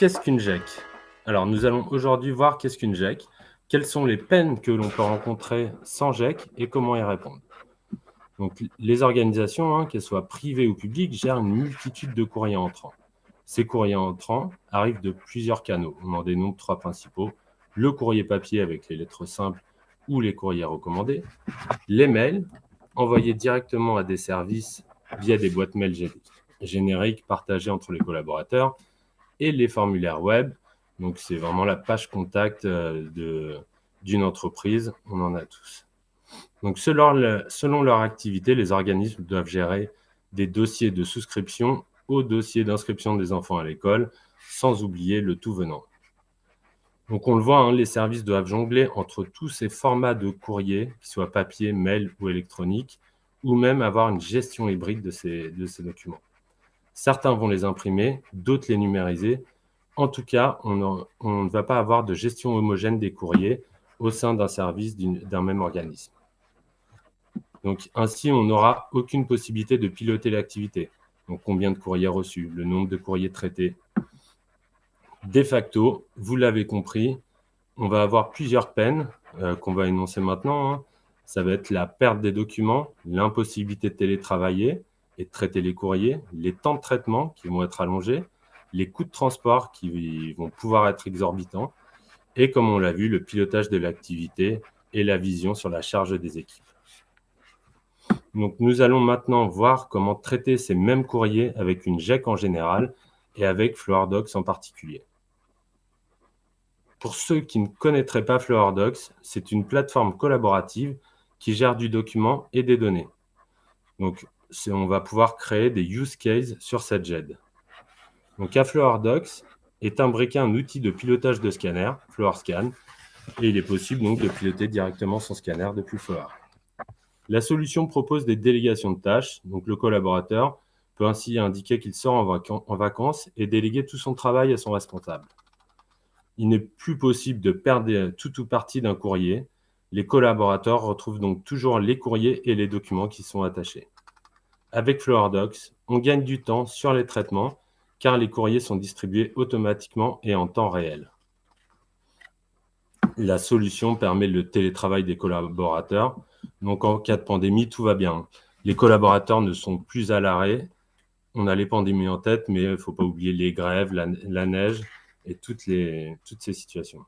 qu'est-ce qu'une GEC? Alors, nous allons aujourd'hui voir qu'est-ce qu'une GEC, quelles sont les peines que l'on peut rencontrer sans GEC et comment y répondre? Donc, les organisations, hein, qu'elles soient privées ou publiques, gèrent une multitude de courriers entrants. Ces courriers entrants arrivent de plusieurs canaux. On en dénombre trois principaux. Le courrier papier avec les lettres simples ou les courriers recommandés, les mails envoyés directement à des services via des boîtes mail génériques partagées entre les collaborateurs, et les formulaires web. Donc, c'est vraiment la page contact euh, d'une entreprise. On en a tous. Donc, selon, leur activité, les organismes doivent gérer des dossiers de souscription au dossier d'inscription des enfants à l'école, sans oublier le tout venant. Donc, on le voit, hein, les services doivent jongler entre tous ces formats de courrier, qu'ils soient papier, mail ou électronique, ou même avoir une gestion hybride de ces documents. Certains vont les imprimer, d'autres les numériser. En tout cas, on, ne va pas avoir de gestion homogène des courriers au sein d'un service d'un même organisme. Donc, ainsi, on n'aura aucune possibilité de piloter l'activité. Donc, combien de courriers reçus, le nombre de courriers traités. De facto, vous l'avez compris, on va avoir plusieurs peines euh, qu'on va énoncer maintenant. Hein. Ça va être la perte des documents, l'impossibilité de télétravailler, et traiter les courriers, les temps de traitement qui vont être allongés, les coûts de transport qui vont pouvoir être exorbitants, et comme on l'a vu, le pilotage de l'activité et la vision sur la charge des équipes. Donc, nous allons maintenant voir comment traiter ces mêmes courriers avec une GEC en général et avec FlowerDocs en particulier. Pour ceux qui ne connaîtraient pas FlowerDocs, c'est une plateforme collaborative qui gère du document et des données. Donc, on va pouvoir créer des use cases sur cette GED. Donc, Docs est imbriqué un outil de pilotage de scanner, FloorScan, et il est possible donc de piloter directement son scanner depuis Floor. La solution propose des délégations de tâches, donc le collaborateur peut ainsi indiquer qu'il sort en, vacances et déléguer tout son travail à son responsable. Il n'est plus possible de perdre tout ou partie d'un courrier. Les collaborateurs retrouvent donc toujours les courriers et les documents qui sont attachés. Avec FlowerDocs, on gagne du temps sur les traitements car les courriers sont distribués automatiquement et en temps réel. La solution permet le télétravail des collaborateurs. Donc, en cas de pandémie, tout va bien. Les collaborateurs ne sont plus à l'arrêt. On a les pandémies en tête, mais il ne faut pas oublier les grèves, la, neige et toutes, ces situations.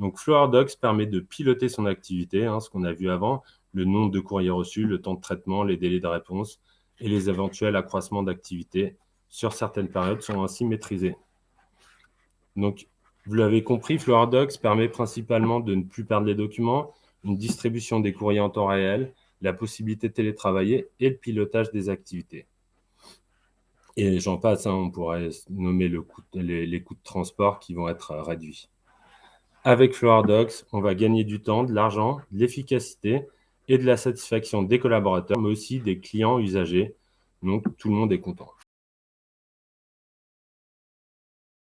Donc, FlowerDocs permet de piloter son activité, hein, ce qu'on a vu avant, le nombre de courriers reçus, le temps de traitement, les délais de réponse, et les éventuels accroissements d'activité sur certaines périodes sont ainsi maîtrisés. Donc, vous l'avez compris, FlowerDocs permet principalement de ne plus perdre les documents, une distribution des courriers en temps réel, la possibilité de télétravailler et le pilotage des activités. Et j'en passe, hein, on pourrait nommer les, coûts de transport qui vont être réduits. Avec FlowerDocs, on va gagner du temps, de l'argent, de l'efficacité et de la satisfaction des collaborateurs, mais aussi des clients usagers. Donc, tout le monde est content.